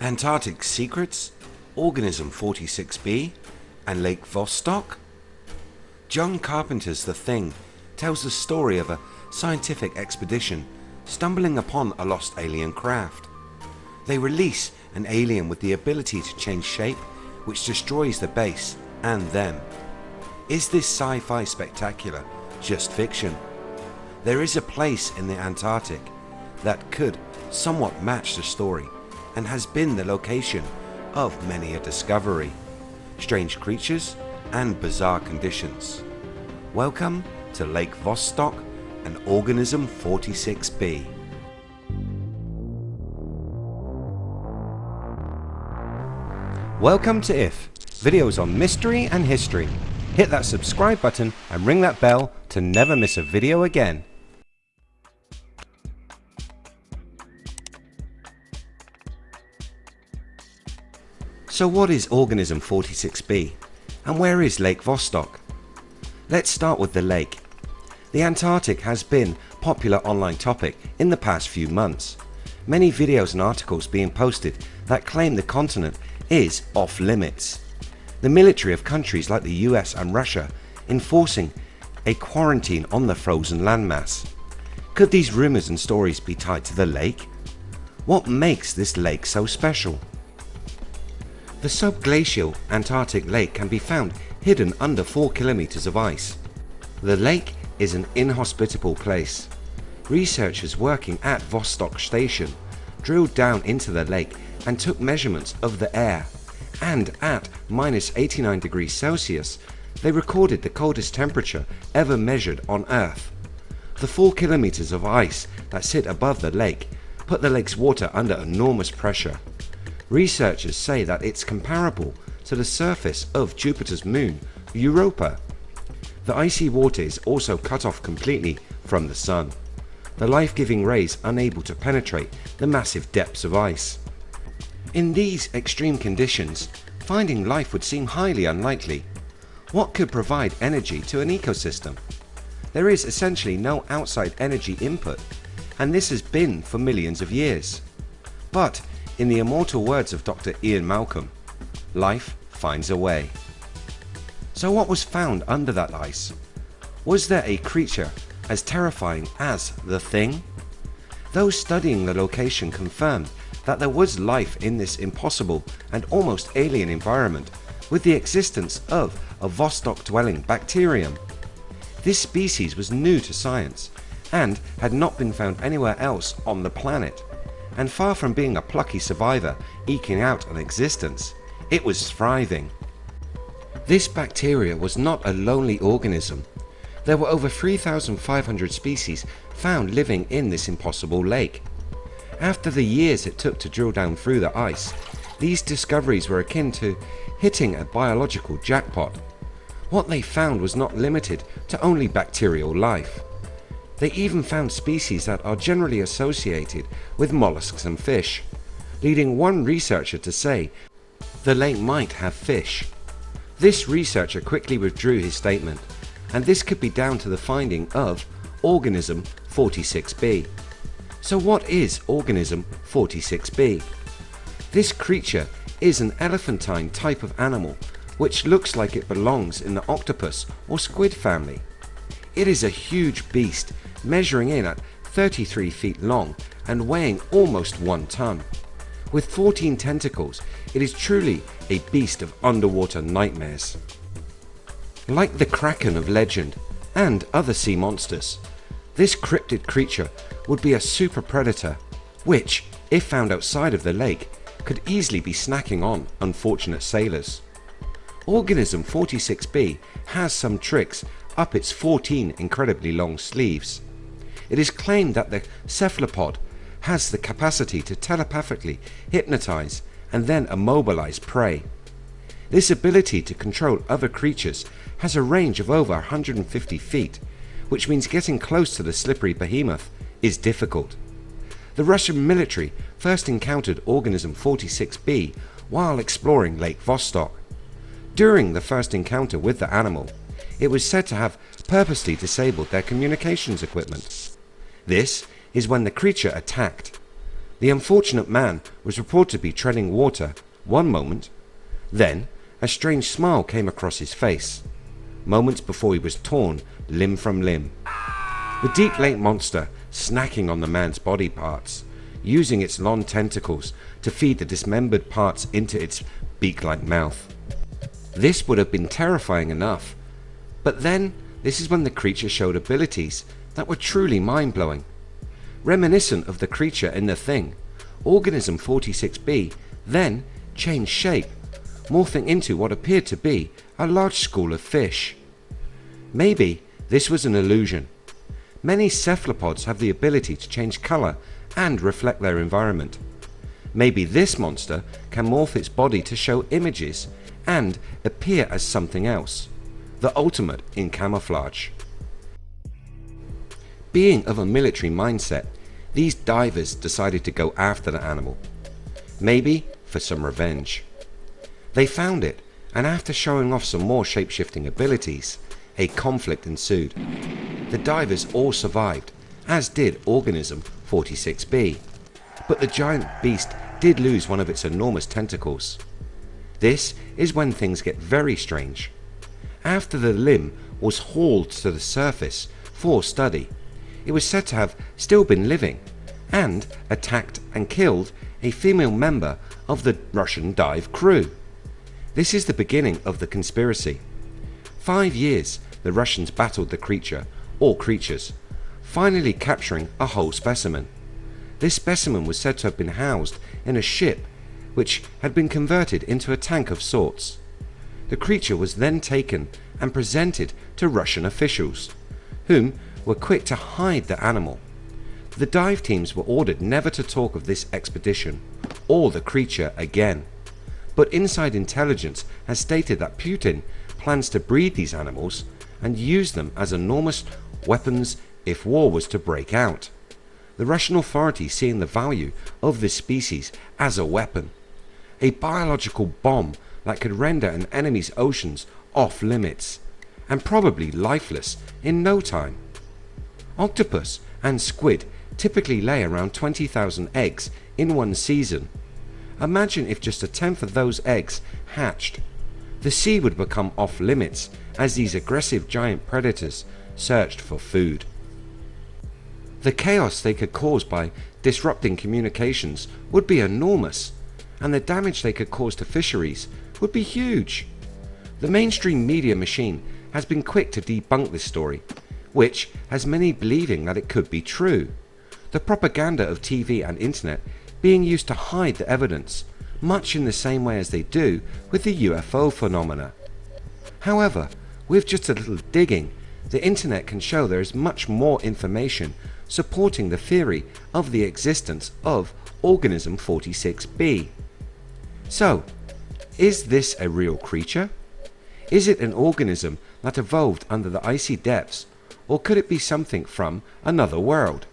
Antarctic Secrets, Organism 46b, and Lake Vostok? John Carpenter's The Thing tells the story of a scientific expedition stumbling upon a lost alien craft. They release an alien with the ability to change shape which destroys the base and them. Is this sci-fi spectacular just fiction? There is a place in the Antarctic that could somewhat match the story and has been the location of many a discovery, strange creatures and bizarre conditions. Welcome to Lake Vostok and Organism 46b. Welcome to IF, videos on mystery and history. Hit that subscribe button and ring that bell to never miss a video again. So what is Organism 46b and where is Lake Vostok? Let's start with the lake. The Antarctic has been a popular online topic in the past few months. Many videos and articles being posted that claim the continent is off limits. The military of countries like the US and Russia enforcing a quarantine on the frozen landmass. Could these rumours and stories be tied to the lake? What makes this lake so special? The subglacial Antarctic lake can be found hidden under 4 kilometers of ice. The lake is an inhospitable place. Researchers working at Vostok station drilled down into the lake and took measurements of the air and at minus 89 degrees Celsius they recorded the coldest temperature ever measured on earth. The 4 kilometers of ice that sit above the lake put the lake's water under enormous pressure. Researchers say that it's comparable to the surface of Jupiter's moon Europa. The icy water is also cut off completely from the sun, the life-giving rays unable to penetrate the massive depths of ice. In these extreme conditions, finding life would seem highly unlikely. What could provide energy to an ecosystem? There is essentially no outside energy input and this has been for millions of years. But in the immortal words of Dr Ian Malcolm, life finds a way. So what was found under that ice? Was there a creature as terrifying as the thing? Those studying the location confirmed that there was life in this impossible and almost alien environment with the existence of a Vostok dwelling bacterium. This species was new to science and had not been found anywhere else on the planet and far from being a plucky survivor eking out an existence, it was thriving. This bacteria was not a lonely organism. There were over 3,500 species found living in this impossible lake. After the years it took to drill down through the ice, these discoveries were akin to hitting a biological jackpot. What they found was not limited to only bacterial life. They even found species that are generally associated with mollusks and fish, leading one researcher to say the lake might have fish. This researcher quickly withdrew his statement and this could be down to the finding of organism 46b. So what is organism 46b? This creature is an elephantine type of animal which looks like it belongs in the octopus or squid family. It is a huge beast measuring in at 33 feet long and weighing almost 1 ton. With 14 tentacles it is truly a beast of underwater nightmares. Like the Kraken of legend and other sea monsters, this cryptid creature would be a super predator which, if found outside of the lake, could easily be snacking on unfortunate sailors. Organism 46b has some tricks up its 14 incredibly long sleeves. It is claimed that the cephalopod has the capacity to telepathically hypnotize and then immobilize prey. This ability to control other creatures has a range of over 150 feet which means getting close to the slippery behemoth is difficult. The Russian military first encountered organism 46b while exploring Lake Vostok. During the first encounter with the animal it was said to have purposely disabled their communications equipment. This is when the creature attacked. The unfortunate man was reported to be treading water one moment, then a strange smile came across his face, moments before he was torn limb from limb. The deep lake monster snacking on the man's body parts, using its long tentacles to feed the dismembered parts into its beak-like mouth. This would have been terrifying enough, but then this is when the creature showed abilities that were truly mind-blowing. Reminiscent of the creature in The Thing, Organism 46B then changed shape, morphing into what appeared to be a large school of fish. Maybe this was an illusion. Many cephalopods have the ability to change colour and reflect their environment. Maybe this monster can morph its body to show images and appear as something else, the ultimate in camouflage. Being of a military mindset, these divers decided to go after the animal, maybe for some revenge. They found it and after showing off some more shape-shifting abilities, a conflict ensued. The divers all survived, as did Organism 46B, but the giant beast did lose one of its enormous tentacles. This is when things get very strange. After the limb was hauled to the surface for study, it was said to have still been living and attacked and killed a female member of the Russian dive crew. This is the beginning of the conspiracy. Five years the Russians battled the creature or creatures, finally capturing a whole specimen. This specimen was said to have been housed in a ship which had been converted into a tank of sorts. The creature was then taken and presented to Russian officials, whom were quick to hide the animal. The dive teams were ordered never to talk of this expedition or the creature again. But inside intelligence has stated that Putin plans to breed these animals and use them as enormous weapons if war was to break out. The Russian authorities seeing the value of this species as a weapon, a biological bomb that could render an enemy's oceans off limits and probably lifeless in no time. Octopus and squid typically lay around 20,000 eggs in one season. Imagine if just a tenth of those eggs hatched. The sea would become off limits as these aggressive giant predators searched for food. The chaos they could cause by disrupting communications would be enormous and the damage they could cause to fisheries would be huge. The mainstream media machine has been quick to debunk this story which has many believing that it could be true. The propaganda of TV and internet being used to hide the evidence, much in the same way as they do with the UFO phenomena. However, with just a little digging, the internet can show there is much more information supporting the theory of the existence of organism 46b. So, is this a real creature? Is it an organism that evolved under the icy depths or could it be something from another world?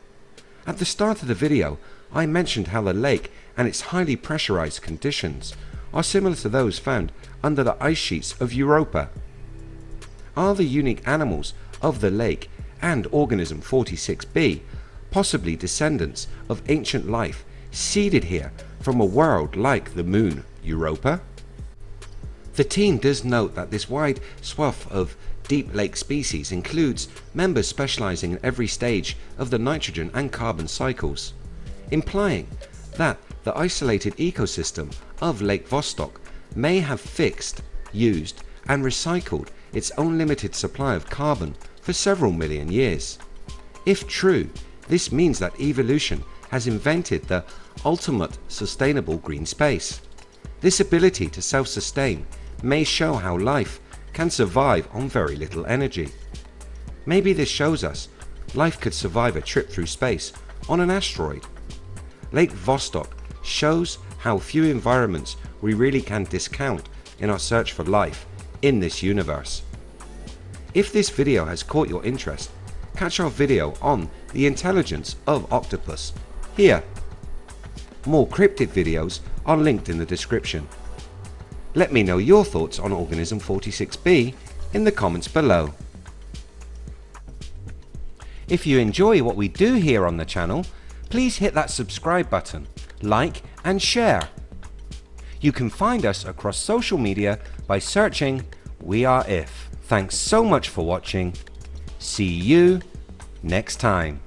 At the start of the video I mentioned how the lake and its highly pressurized conditions are similar to those found under the ice sheets of Europa. Are the unique animals of the lake and organism 46b possibly descendants of ancient life seeded here from a world like the moon Europa? The team does note that this wide swath of deep lake species includes members specializing in every stage of the nitrogen and carbon cycles, implying that the isolated ecosystem of Lake Vostok may have fixed, used and recycled its own limited supply of carbon for several million years. If true, this means that evolution has invented the ultimate sustainable green space. This ability to self-sustain may show how life can survive on very little energy. Maybe this shows us life could survive a trip through space on an asteroid. Lake Vostok shows how few environments we really can discount in our search for life in this universe. If this video has caught your interest, catch our video on the intelligence of octopus here. More cryptid videos are linked in the description. Let me know your thoughts on Organism 46b in the comments below. If you enjoy what we do here on the channel, please hit that subscribe button, like and share. You can find us across social media by searching We Are If. Thanks so much for watching. See you next time.